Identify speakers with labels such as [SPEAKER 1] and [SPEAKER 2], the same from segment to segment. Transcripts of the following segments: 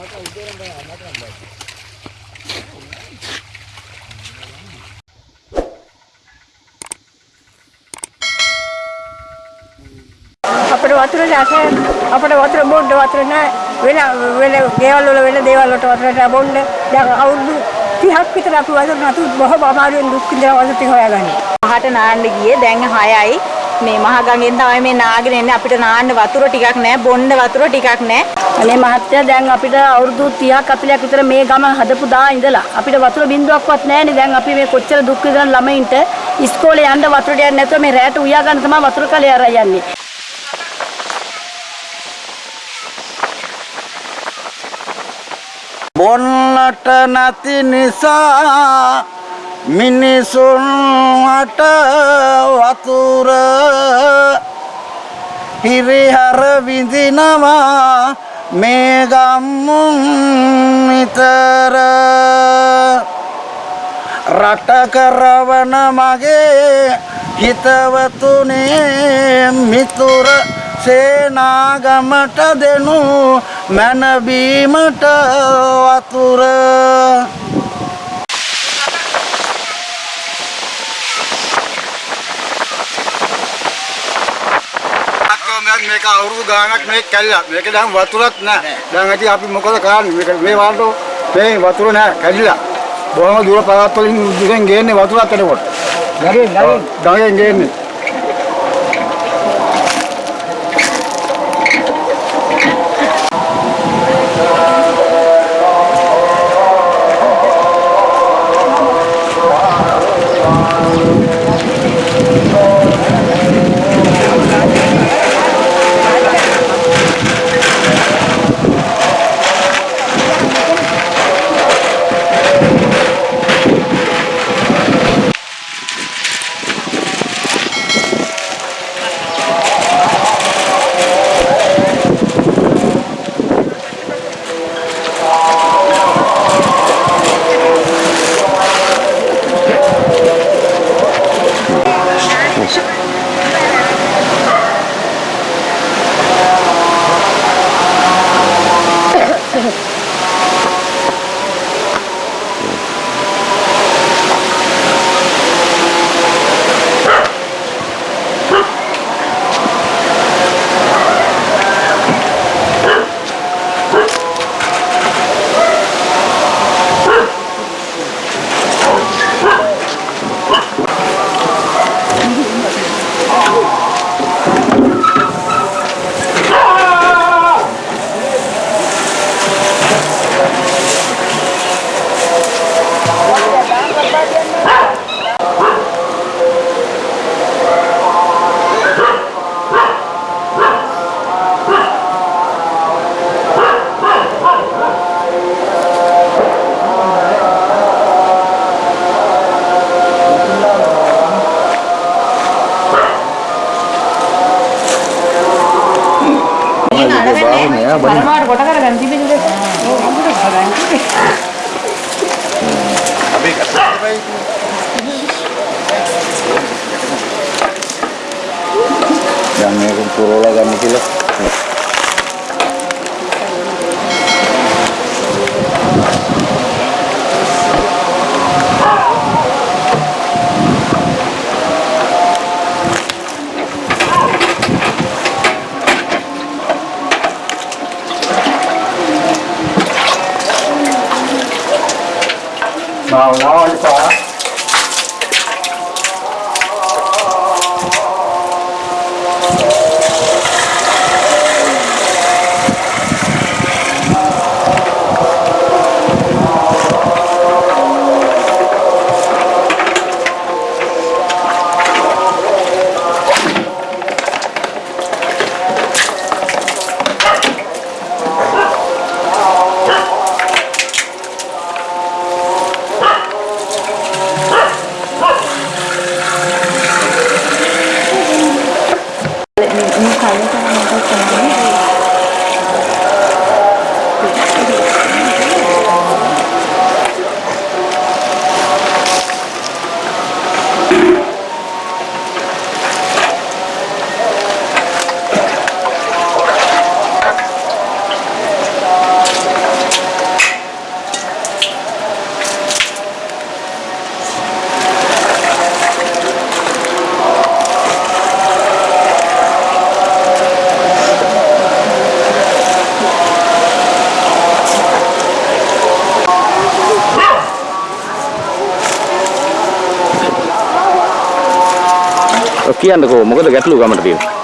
[SPEAKER 1] අපිට වතුර නැහැ අපිට වතුර බොන්න වතුර නැහැ වෙන වෙන ගෙවල් වල වෙන දේවල් වලට වතුර නැහැ බොන්න. දැන් අවුරුදු 30ක් විතර අපි වතුර නැතු බොහොම අමාරුවෙන් දුක් විඳලා වතුර ටික හොයාගන්නේ.
[SPEAKER 2] පහට නාන්න ගියේ. දැන් 6යි මේ මහගඟෙන් තමයි මේ නාගෙන එන්නේ. අපිට නාන්න වතුර ටිකක් නැහැ බොන්න වතුර ටිකක් නැහැ
[SPEAKER 1] අනේ මහත්තයා දැන් අපිට අවුරුදු 30ක් අපිලක් විතර මේ ගම හදපු දා ඉඳලා අපිට වතුර බින්දුවක්වත් නැහැනේ දැන් අපි මේ කොච්චර දුක් විඳන ළමයින්ට ඉස්කෝලේ යන්න වතුර ටිකක් නැතුව මේ රැට උයා ගන්න තමයි වතුර කලේ අරන් යන්නේ.
[SPEAKER 3] බොන්නට නැති නිසා මිනිසුන්ට වතුර හිරිහර විඳිනවා මේ ගම්මුන් නිතර රට කරවන මගේ හිතවතුනේ මිතුර සේනාගමට දෙනු මැනබීමට වතුර මේක අවුරුදු ගානක් මේක කැඩිලා. මේක දැන් වතුරත් නැහැ දැන් ඉතින් අපි මොකද කරන්නේ? මේක මේ වලට මේ වතුර නැහැ කැඩිලා. බොහොම දුර පළාත් වලින් දුරෙන් ගේන්නේ වතුරක් එනකොට. ගඟෙන් ගඟෙන් ගේන්නේ
[SPEAKER 2] පරමාවට කොට කරගන්න තිබෙන්නේ
[SPEAKER 3] දැන් මේක පුරවලා ගන්න කියලා 好，然后你走啊。
[SPEAKER 4] කියන්නකෝ? මොකද ගැටලුව ගමට තියෙන්නේ?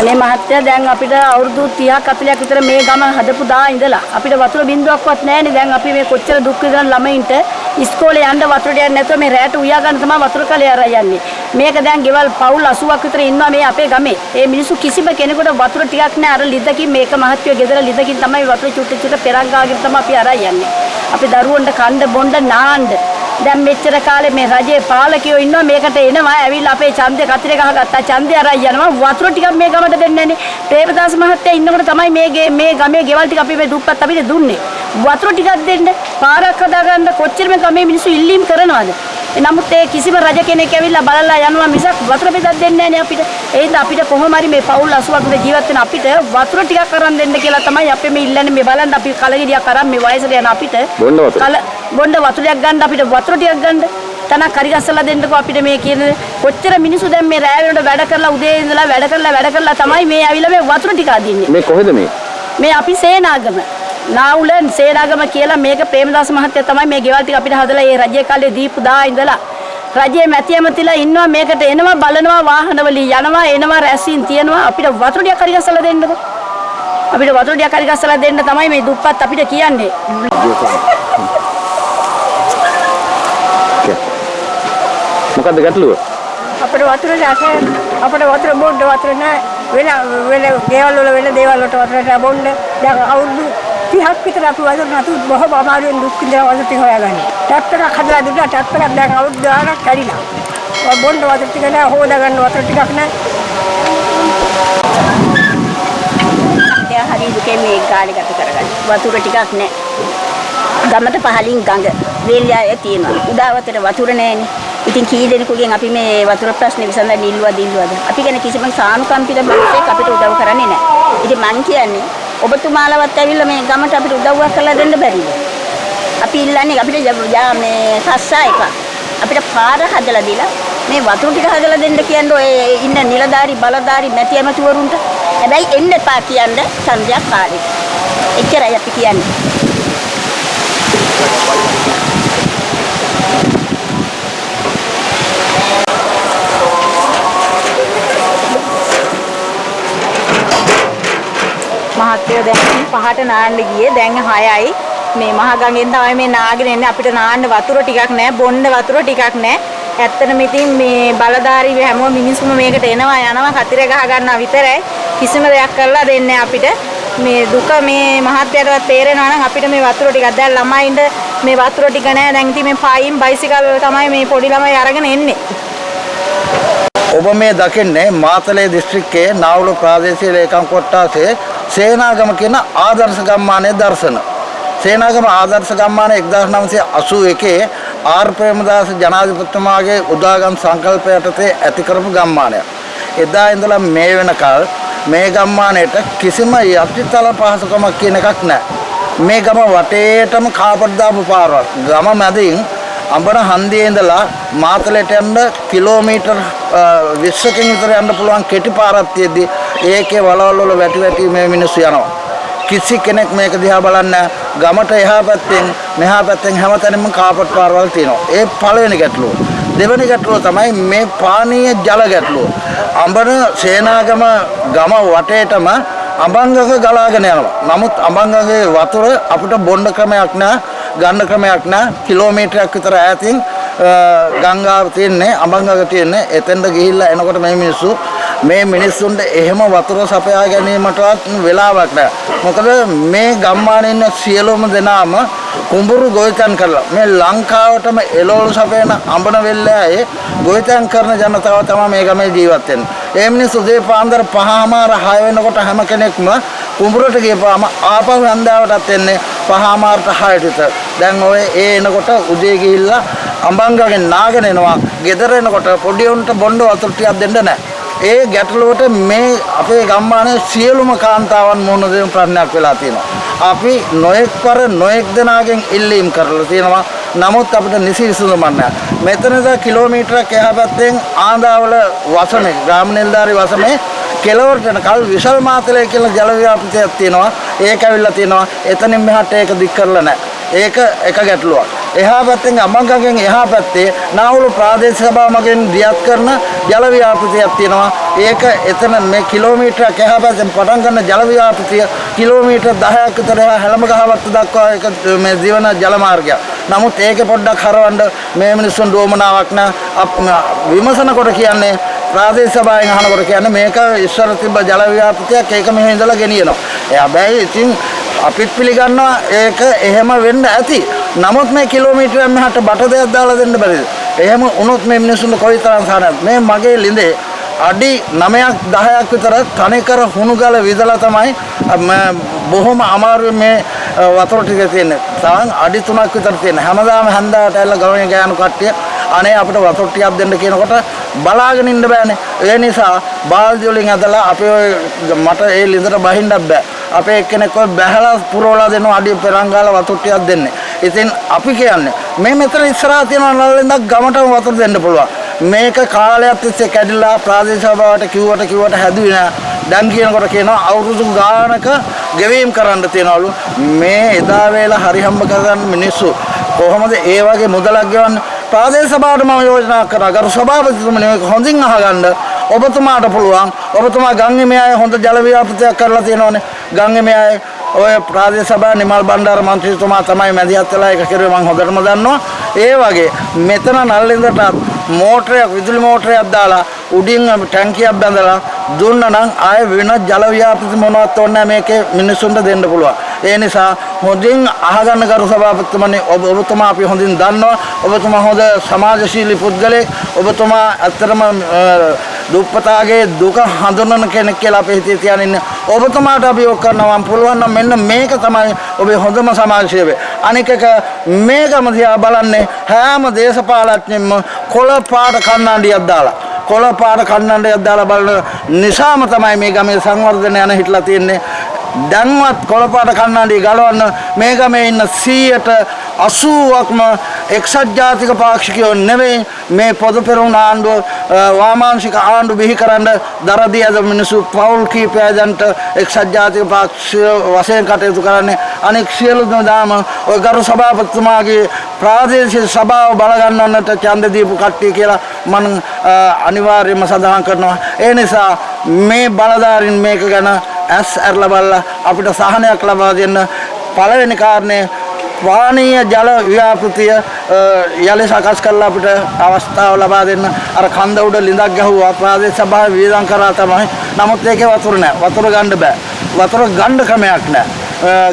[SPEAKER 1] අනේ මහත්තයා දැන් අපිට අවුරුදු 30ක් 40ක් විතර මේ ගම හදපු දා ඉඳලා අපිට වතුර බින්දුවක්වත් නැහැනේ. දැන් අපි මේ කොච්චර දුක් විඳන ළමයින්ට ඉස්කෝලේ යන්න වතුර ටිකක් නැතුව මේ රැට උයා ගන්න තමයි වතුර කලේ අරන් යන්නේ. මේක දැන් ගෙවල් පවුල් 80ක් විතර ඉන්නවා මේ අපේ ගමේ. ඒ මිනිස්සු කිසිම කෙනෙකුට වතුර ටිකක් නැහැ. අර ලිදකින් මේක මහත්ය ගෙදර ලිදකින් තමයි වතුර චුට්ට චුට්ට පෙරක් ගාගෙන තමයි අපි අරන් යන්නේ. අපි දරුවන්ට කන්න බොන්න නාන්න දැන් මෙච්චර කාලේ මේ රජයේ පාලකයෝ ඉන්නවා මේකට එනවා ඇවිල්ලා අපේ ඡන්දය කතරේ ගහගත්තා. ඡන්දය අරන් යනවා. වතුර ටිකක් මේ ගමට දෙන්නේ නැනේ. ප්‍රේමදාස මහත්තයා ඉන්නකොට තමයි මේ ගේ මේ ගමේ ගෙවල් ටික අපි මේ දුප්පත් අපිට දුන්නේ. වතුර ටිකක් දෙන්න පාරක් හදාගන්න කොච්චර මේ ගමේ මිනිස්සු ඉල්ලීම් කරනවද? නමුත් ඒ කිසිම රජ කෙනෙක් ඇවිල්ලා බලලා යනවා මිසක් වතුර බෙදක් දෙන්නේ නැනේ අපිට. ඒ හින්දා අපිට කොහොම හරි මේ පවුල් 80ක් විතර ජීවත් වෙන අපිට වතුර ටිකක් අරන් දෙන්න කියලා තමයි අපි මේ ඉල්ලන්නේ. මේ බලන්න අපි කලගෙඩියක් අරන් මේ වයසට යන අපිට
[SPEAKER 4] බොන්න වතුර?
[SPEAKER 1] කල බොන්න වතුරයක් ගන්න අපිට වතුර ටිකක් ගන්න. තනක් හරි ගස්සලා දෙන්නකෝ අපිට මේ කියන කොච්චර මිනිස්සු දැන් මේ රෑ වෙනකොට වැඩ කරලා උදේ ඉඳලා වැඩ කරලා වැඩ කරලා තමයි මේ ඇවිල්ලා මේ වතුර ටික අදින්නේ.
[SPEAKER 4] මේ කොහෙද මේ?
[SPEAKER 1] මේ අපි සේනාගම නාවුල සේනාගම කියලා මේක ප්‍රේමදාස මහත්තයා තමයි මේ ගෙවල් ටික අපිට හදලා ඒ රජයේ කාලේ දීපු දා ඉඳලා. රජයේ මැති ඇමතිලා ඉන්නවා මේකට එනවා බලනවා වාහනවලින් යනවා එනවා රැස්වීම් තියනවා. අපිට වතුර ටිකක් හරි ගස්සලා දෙන්නකෝ අපිට වතුර ටිකක් හරි ගස්සලා දෙන්න තමයි මේ දුප්පත් අපිට කියන්නේ.
[SPEAKER 4] මොකද්ද ගැටලුව?
[SPEAKER 1] අපිට වතුර රස අපිට වතුර බොන්න වතුර නැහැ වෙන වෙන ගෙවල් වල වෙන දේවල් වලට වතුර නැහැ බොන්න දැන් අවුරුදු 30ක් විතර අපි වතුර නැතු බොහොම අමාරුවෙන් දුක් විඳලා වතුර ටික හොයාගන්නේ ටැප් එකක් හදලා දුන්නා ටැප් එකක් දැන් අවුරුදු ගාණක් කැඩිලා ඔය බොන්න වතුර ටික නැහැ හොදා ගන්න වතුර ටිකක් නැහැ
[SPEAKER 5] එයා හරි දුකේ මේ කාලේ ගත කරගන්න. වතුර ටිකක් නැහැ. ගමට පහලින් ගඟ වේලියාවේ තියෙනවා. උදාවතට වතුර නැහැනේ. ඉතින් කී දෙනෙකුගෙන් අපි මේ වතුර ප්‍රශ්නේ විසඳන්න ඉල්ලුවද ඉල්ලුවද? අපි ගැන කිසිම සානුකම්පිත මිනිහෙක් අපිට උදව් කරන්නේ නැහැ. ඉතින් මං කියන්නේ ඔබතුමාලවත් ඇවිල්ලා මේ ගමට අපිට උදව්වක් කරලා දෙන්න බැරිද? අපි ඉල්ලන්නේ අපිට ය- යා මේ රස්සා එක. අපිට පාර හදලා දීලා මේ වතුර ටික හදලා දෙන්න කියන්නේ ඔය ඉන්න නිලධාරි බලධාරි මැති ඇමතිවරුන්ට. හැබැයි එන්න එපා කියන්නේ ඡන්දයක් කාලෙක. එච්චරයි අපි කියන්නේ.
[SPEAKER 2] මහත්තයෝ දැන් පහට නාන්න ගියේ. දැන් 6යි මේ මහ ගඟෙන් තමයි මේ නාගෙන එන්නේ. අපිට නාන්න වතුර ටිකක් නැහැ බොන්න වතුර ටිකක් නැහැ ඇත්තටම ඉතින් මේ බලධාරී හැමෝම මිනිස්සුම මේකට එනවා යනවා කතිර ගහ ගන්නවා විතරයි. කිසිම දෙයක් කරලා දෙන්නේ අපිට. මේ දුක මේ මහත්තයටවත් තේරෙනවා නම් අපිට මේ වතුර ටිකක්. දැන් ළමයින්ට මේ වතුර ටික නැහැ දැන් ඉතින් මේ පයින් බයිසිකල් වල තමයි මේ පොඩි ළමයි අරගෙන එන්නේ.
[SPEAKER 3] ඔබ මේ දකින්නේ මාතලේ දිස්ත්‍රික්කයේ නාවුල ප්‍රාදේශීය ලේකම් කොට්ටාසේ සේනාගම කියන ආදර්ශ ගම්මානයේ දර්ශන. සේනාගම ආදර්ශ ගම්මාන 1981 ආර් ප්‍රේමදාස ජනාධිපතිතුමාගේ උදාගම් සංකල්ප යටතේ ඇති කරපු ගම්මානයක්. එදා ඉඳලා මේ වෙනකල් මේ ගම්මානයට කිසිම යටිතල පහසුකමක් කියන එකක් නැහැ. මේ ගම වටේටම කාපට් දාපු පාරවල්. ගම මැදින් අඹන හන්දියේ ඉඳලා මාතලයට යන්න කිලෝමීටර් අ, 20කින් විතර යන්න පුළුවන් කෙටි පාරක් තියෙද්දි ඒකේ වලවල් වල වැටි වැටි මේ මිනිස්සු යනවා. කිසි කෙනෙක් මේක දිහා බලන්න ගමට එහා පැත්තෙන් මෙහා පැත්තෙන් හැමතැනම කාපට් පාරවල් තියෙනවා. ඒ පළවෙනි ගැටලුව. දෙවෙනි ගැටලුව තමයි මේ පානීය ජල ගැටලුව. අඹන සේනාගම ගම වටේටම අඹංගක ගලාගෙන යනවා. නමුත් අඹංගගේ වතුර අපිට බොන්න ක්‍රමයක් නැහැ, ගන්න ක්‍රමයක් නැහැ. කිලෝමීටරයක් විතර ඈතින් අ, ගංගාව තියෙන්නේ, අඹංගක තියෙන්නේ. එතෙන්ට ගිහිල්ලා එනකොට මේ මිනිස්සු මේ මිනිස්සුන්ට එහෙම වතුර සපයා ගැනීමටවත් වෙලාවක් නැහැ. මොකද මේ ගම්මානයේ ඉන්න සියලුම දෙනාම කුඹුරු ගොවිතැන් කරලා මේ ලංකාවටම එළවලු සපයන අඹන වෙල්ලෑයේ ගොවිතැන් කරන ජනතාව තමයි මේ ගමේ ජීවත් වෙන්නේ. ඒ මිනිස්සු උදේ පාන්දර 5:00මාර 6 වෙනකොට හැම කෙනෙක්ම කුඹුරට ගියපාම ආපහු හන්දාවටත් එන්නේ 5:00මාරට 6ට විතර. දැන් ඔය ඒ එනකොට උදේ ගිහිල්ලා අඹංගගෙන් නාගෙන එනවා. ගෙදර එනකොට පොඩි උන්ට බොණ්ඩ වතුර ටිකක් දෙන්න නැහැ. ඒ ගැටලුවට මේ අපේ ගම්මානයේ සියලුම කාන්තාවන් මුහුණ දෙන ප්‍රශ්නයක් වෙලා තියෙනවා. අපි නොඑක් පර නොඑක් දෙනාගෙන් ඉල්ලීම් කරලා තියෙනවා. නමුත් අපිට නිසි විසඳුමක් නැහැ. මෙතනද කිලෝමීටරක් එහා පැත්තෙන් ආන්දාවල වසමේ ග්‍රාම නිලධාරි වසමේ කෙලවරට යනකල් විශාල මාතලේ කියලා ජල ව්‍යාපෘතියක් තියෙනවා. ඒක ඇවිල්ලා තියෙනවා. එතනින් මෙහාට ඒක දික් කරලා නැහැ. ඒක එක ගැටලුවක්. එහා පැත්තෙන් අමංගගෙන් එහා පැත්තේ නාවුල ප්‍රාදේශ සභාව මගින් දියත් කරන ජල ව්‍යාපෘතියක් තියෙනවා. ඒක එතන මේ කිලෝමීටරයක් එහා පැත්තෙන් පටන් ගන්න ජල ව්‍යාපෘතිය කිලෝමීටර් 10ක් විතර එහා හැලමගහවත්ත දක්වා ඒක මේ දිවන ජල මාර්ගයක්. නමුත් ඒකේ පොඩ්ඩක් හරවන්න මේ මිනිස්සුන් දෝමනාවක් නෑ. විමසන කොට කියන්නේ ප්‍රාදේශ සභාවෙන් අහනකොට කියන්නේ මේක ඉස්සර තිබ්බ ජල ව්‍යාපෘතියක් ඒක මෙහෙ ඉඳලා ගෙනියනවා. ඒ හැබැයි ඉතින් අපිත් පිළිගන්නවා ඒක එහෙම වෙන්න ඇති. නමුත් මේ කිලෝමීටරයක් මෙහාට බට දෙයක් දාලා දෙන්න බැරිද? එහෙම වුණොත් මේ මිනිස්සුන්ට කොයිතරම් සානද? මේ මගේ ලිඳේ අඩි 9ක් 10ක් විතර තනිකර හුණු ගල විදලා තමයි බොහොම අමාරුවෙන් මේ වතුර ටික තියෙන්නේ. තාන් අඩි 3ක් විතර තියෙන. හැමදාම හන්දාට ඇවිල්ලා ගවණේ ගෑනු කට්ටිය අනේ අපිට වතුර ටිකක් දෙන්න කියනකොට බලාගෙන ඉන්න බෑනේ. ඒ නිසා බාල්දි වලින් ඇදලා අපේ මට ඒ ලිඳට බහින්නත් බෑ. අපේ එක්කෙනෙක් ඔය බැහැලා පුරවලා දෙනවා අඩිය පෙරංගාල වතුර ටිකක් දෙන්නේ. ඉතින් අපි කියන්නේ මේ මෙතන ඉස්සරහා තියෙන නළලෙන්දක් ගමටම වතුර දෙන්න පුළුවන්. මේක කාලයක් තිස්සේ කැඩිලා ප්‍රාදේශ සභාවට කිව්වට කිව්වට හැදුවේ නෑ. දැන් කියනකොට කියනවා අවුරුදු ගානක ගෙවීම් කරන්න තියනවලු. මේ එදා වේලා හරි හම්බ කරගන්න මිනිස්සු කොහොමද ඒ වගේ මුදලක් ගෙවන්නේ? ප්‍රාදේශ සභාවට මම යෝජනා කරා. ගරු සභාපතිතුමනි මේක හොඳින් අහගන්න. ඔබතුමාට පුළුවන් ඔබතුමා ගංගෙමේ අය හොඳ ජල ව්‍යාපෘතියක් කරලා තියෙනවනේ. ගංගෙමේ අය ඔය ප්‍රාදේශ සභා නිමල් බණ්ඩාර මන්ත්‍රීතුමා තමයි මැදිහත් වෙලා ඒක කරුවේ මම හොඳටම දන්නවා. ඒ වගේ මෙතන නල්ලින්දට මෝටරයක් විදුලි මෝටරයක් දාලා උඩින් ටැංකියක් බැඳලා දුන්නා නම් ආයෙ වෙන ජල ව්‍යාපෘති මොනවත් ඕනේ මේකේ මිනිස්සුන්ට දෙන්න පුළුවන්. ඒ නිසා හොඳින් අහගන්න කරු සභාපතිතුමනි ඔබ ඔබතුමා අපි හොඳින් දන්නවා. ඔබතුමා හොඳ සමාජශීලී පුද්ගලෙක්. ඔබතුමා ඇත්තටම දුප්පතාගේ දුක හඳුනන කෙනෙක් කියලා අපි හිතේ තියාගෙන ඉන්න. ඔබතුමාට අපි ඔක් කරනවා. පුළුවන් නම් මෙන්න මේක තමයි ඔබේ හොඳම සමාජ සේවය අනික එක මේකම දිහා බලන්නේ හැම දේශපාලඥයෙක්ම කොළ පාට කන්නඩියක් දාලා. කොළ පාට කන්නඩියක් දාලා බලන නිසාම තමයි මේ ගමේ සංවර්ධනය යන හිටලා තියෙන්නේ. දැන්වත් කොළපාට කන්නඩිය ගලවන්න මේ ගමේ ඉන්න 100ට 80ක්ම එක්සත් ජාතික පාක්ෂිකයෝ නෙවෙයි මේ පොදු පෙරමුණ ආණ්ඩුව වාමාංශික ආණ්ඩු බිහි කරන්න දරදී අද මිනිස්සු පවුල් කීපයන්ට එක්සත් ජාතික පාක්ෂික වශයෙන් කටයුතු කරන්නේ. අනෙක් සියලු දාම ඔය ගරු සභාපතිතුමාගේ ප්‍රාදේශීය සභාව බලගන්නන්නට ඡන්ද දීපු කට්ටිය කියලා මම අනිවාර්යයෙන්ම සඳහන් කරනවා. ඒ නිසා මේ බලධාරීන් මේක ගැන ඇස් ඇරලා බලලා අපිට සහනයක් ලබා දෙන්න. පළවෙනි කාරණේ පානීය ජල ව්‍යාපෘතිය යලි සකස් කරලා අපිට අවස්ථාව ලබා දෙන්න. අර කන්ද උඩ ලිඳක් ගැහුවා ප්‍රාදේශ සභාවේ වියදම් කරා තමයි. නමුත් ඒකේ වතුර නැහැ වතුර ගන්න බෑ. වතුර ගන්න ක්‍රමයක් නැහැ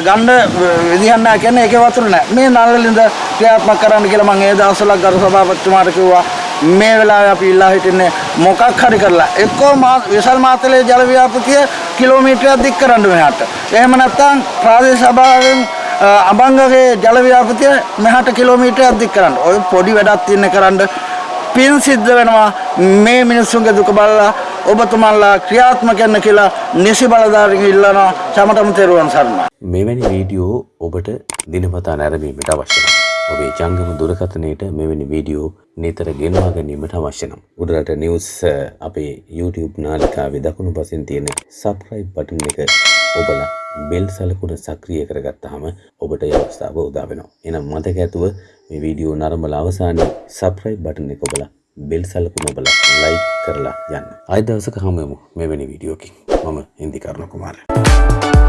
[SPEAKER 3] ගන්න විදිහක් නැහැ කියන්නේ ඒකේ වතුර නැහැ මේ නළල ලිඳ ක්‍රියාත්මක කරන්න කියලා මම ඒ දවස්වල ගරු සභාපතිතුමාට කිව්වා. මේ වෙලාවේ අපි ඉල්ලා හිටින්නේ මොකක් හරි කරලා එක්කෝ විශාල මාතලේ ජල ව්‍යාපෘතිය කිලෝමීටරයක් දික් කරන්න මෙහාට. එහෙම නැත්නම් ප්‍රාදේශ සභාවෙන් අබංගගේ ජල ව්‍යාපෘතිය මෙහාට කිලෝමීටරයක් දික් කරන්න. ඔය පොඩි වැඩක් තියෙන කරන්න පින් සිද්ධ වෙනවා මේ මිනිස්සුන්ගේ දුක බලලා ඔබතුමන්ලා ක්‍රියාත්මක වෙන්න කියලා නිසි බලධාරීන් ඉල්ලනවා සමටම තෙරුවන් සරණයි.
[SPEAKER 6] මෙවැනි වීඩියෝ ඔබට දිනපතා නැරඹීමට අවශ්‍ය නම් ඔබේ ජංගම දුරකථනයට මෙවැනි වීඩියෝ නිතර ගෙනවා ගැනීමට අවශ්‍ය නම් උඩරට නිවුස් අපේ YouTube නාලිකාවේ දකුණු පසින් තියෙන සබ්ස්ක්‍රයිබ් බටන් එක ඔබලා බෙල් සලකුණ සක්‍රිය කරගත්තාම ඔබට ඒ අවස්ථාව උදා වෙනවා. එහෙනම් මතක ඇතුව මේ වීඩියෝ නරඹලා අවසානයේ සබ්ස්ක්‍රයිබ් බටන් එක ඔබලා බෙල් සලකුණ ඔබලා ලයික් කරලා යන්න. ආයෙ දවසක හමු වෙමු මෙවැනි වීඩියෝකින්. මම හින්දි කරුණ කුමාරයා.